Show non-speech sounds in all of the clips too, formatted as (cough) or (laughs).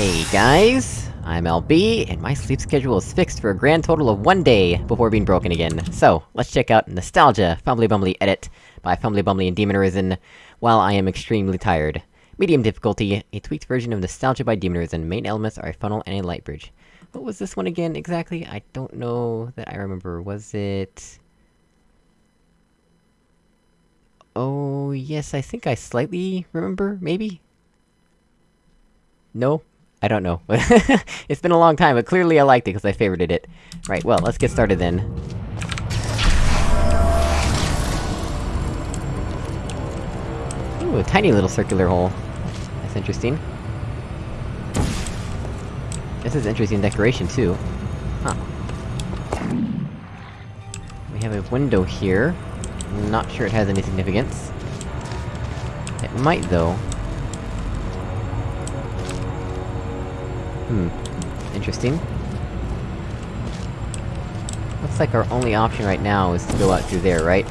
Hey guys, I'm LB, and my sleep schedule is fixed for a grand total of one day before being broken again. So, let's check out Nostalgia, Fumbly Bumbly Edit, by Fumbly Bumbly and Demon Arisen, while I am extremely tired. Medium difficulty, a tweaked version of Nostalgia by Demon Arisen, main elements are a funnel and a light bridge. What was this one again, exactly? I don't know that I remember, was it... Oh, yes, I think I slightly remember, maybe? No? I don't know. (laughs) it's been a long time, but clearly I liked it because I favorited it. Right, well, let's get started then. Ooh, a tiny little circular hole. That's interesting. This is interesting decoration, too. Huh. We have a window here. Not sure it has any significance. It might, though. Hmm. Interesting. Looks like our only option right now is to go out through there, right?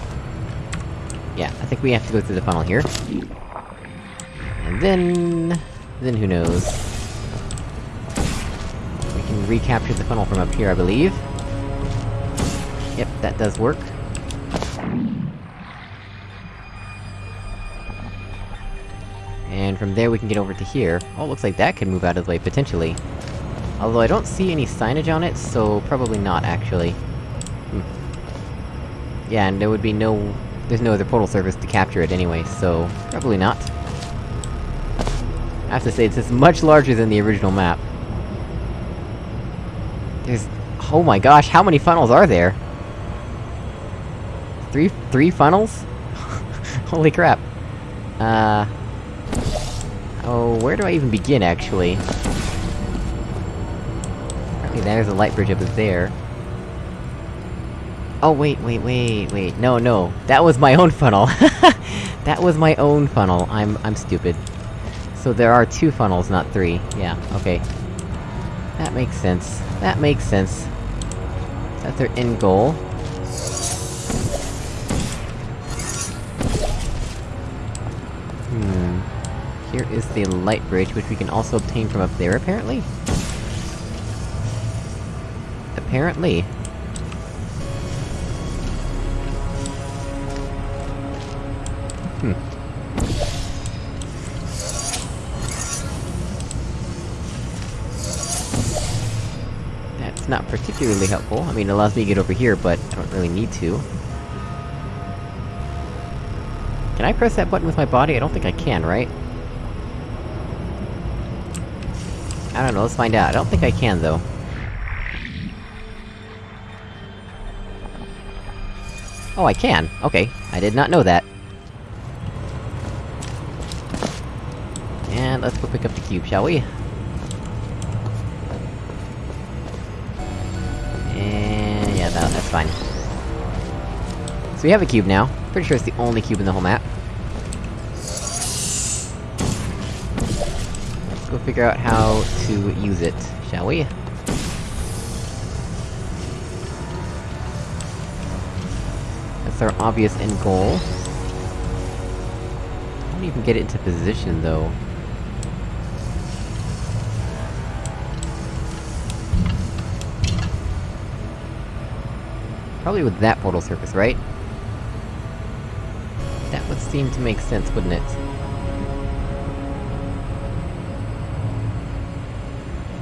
Yeah, I think we have to go through the funnel here. And then... then who knows? We can recapture the funnel from up here, I believe. Yep, that does work. And from there we can get over to here. Oh, looks like that can move out of the way, potentially. Although I don't see any signage on it, so probably not, actually. Hmm. Yeah, and there would be no... There's no other portal surface to capture it anyway, so... Probably not. I have to say, this is much larger than the original map. There's... Oh my gosh, how many funnels are there? Three- three funnels? (laughs) Holy crap. Uh... Oh, where do I even begin, actually? Okay, there's a light bridge up there. Oh, wait, wait, wait, wait, no, no. That was my own funnel! (laughs) that was my own funnel, I'm- I'm stupid. So there are two funnels, not three. Yeah, okay. That makes sense. That makes sense. Is that their end goal? Hmm... Here is the light bridge, which we can also obtain from up there, apparently? Apparently. Hmm. That's not particularly helpful. I mean, it allows me to get over here, but I don't really need to. Can I press that button with my body? I don't think I can, right? I don't know, let's find out. I don't think I can, though. Oh, I can! Okay, I did not know that. And let's go pick up the cube, shall we? And... yeah, that, that's fine. So we have a cube now. Pretty sure it's the only cube in the whole map. Let's go figure out how to use it, shall we? That's our obvious end goal. I don't even get it into position, though. Probably with that portal surface, right? That would seem to make sense, wouldn't it?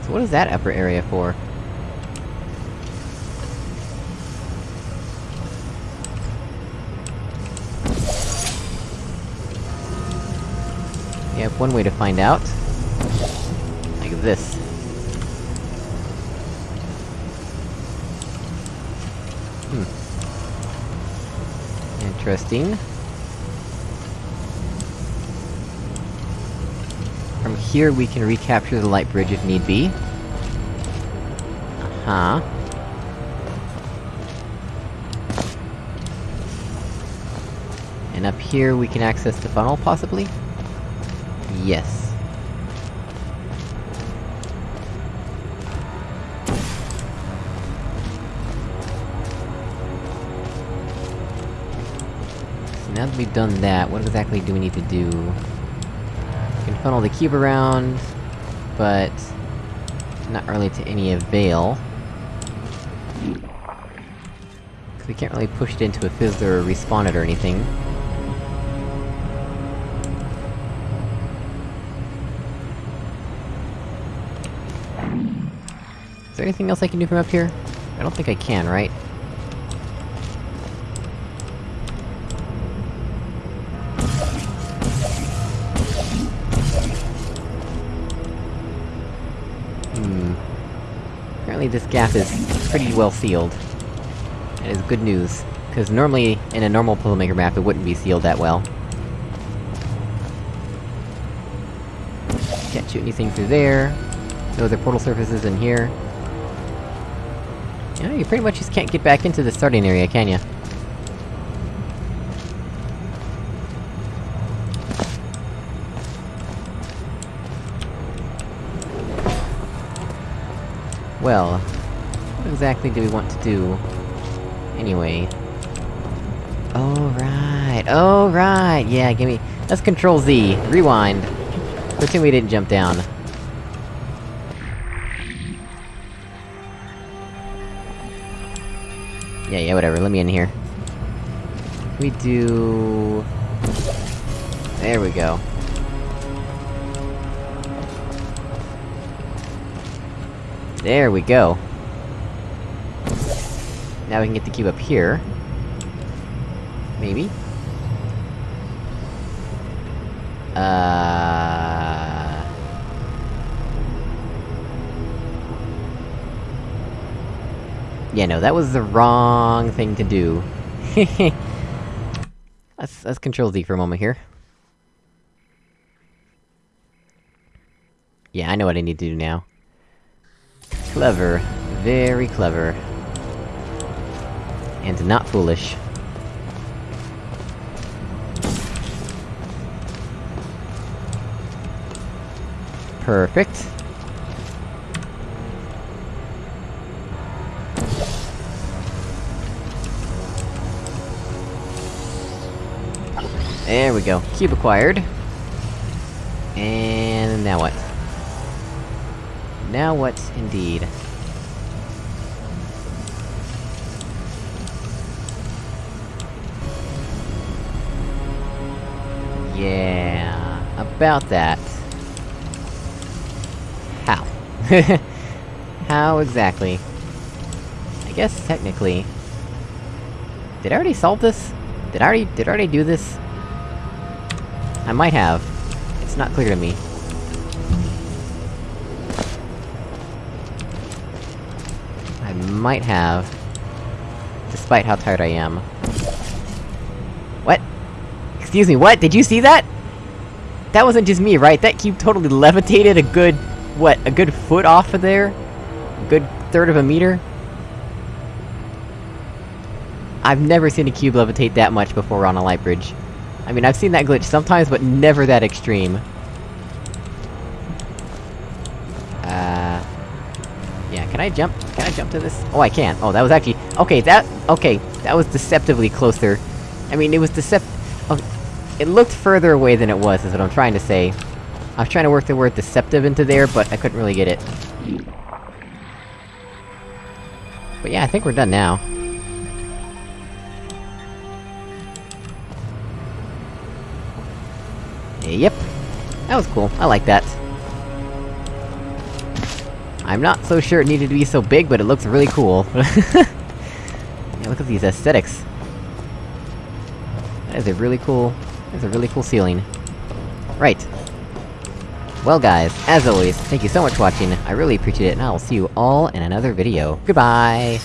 So what is that upper area for? We have one way to find out. Like this. Hmm. Interesting. From here we can recapture the light bridge if need be. Uh-huh. And up here we can access the funnel, possibly? Yes. So now that we've done that, what exactly do we need to do? We can funnel the cube around, but... Not really to any avail. Cause we can't really push it into a fizzler or respawn it or anything. There anything else I can do from up here? I don't think I can, right? Hmm... Apparently this gap is pretty well sealed. That is good news. Cause normally, in a normal puzzle maker map, it wouldn't be sealed that well. Can't shoot anything through there. No other portal surfaces in here. Yeah, you pretty much just can't get back into the starting area, can ya? Well... What exactly do we want to do? Anyway... Oh right, oh right! Yeah, give me- let's control Z, rewind. Pretend we didn't jump down. Yeah, yeah, whatever, let me in here. We do... There we go. There we go. Now we can get the cube up here. Maybe? Uh... Yeah, no, that was the wrong thing to do. (laughs) let's- let's control Z for a moment here. Yeah, I know what I need to do now. Clever. Very clever. And not foolish. Perfect. There we go. Cube acquired. And now what? Now what, indeed? Yeah... About that. How? (laughs) How exactly? I guess, technically... Did I already solve this? Did I already- did I already do this? I might have. It's not clear to me. I might have. Despite how tired I am. What? Excuse me, what? Did you see that? That wasn't just me, right? That cube totally levitated a good... what, a good foot off of there? A good third of a meter? I've never seen a cube levitate that much before on a light bridge. I mean, I've seen that glitch sometimes, but never that extreme. Uh... Yeah, can I jump? Can I jump to this? Oh, I can. Oh, that was actually- Okay, that- okay, that was deceptively closer. I mean, it was decept- oh, It looked further away than it was, is what I'm trying to say. I was trying to work the word deceptive into there, but I couldn't really get it. But yeah, I think we're done now. Yep. That was cool, I like that. I'm not so sure it needed to be so big, but it looks really cool. (laughs) yeah, look at these aesthetics. That is a really cool... That's a really cool ceiling. Right. Well guys, as always, thank you so much for watching, I really appreciate it, and I will see you all in another video. Goodbye!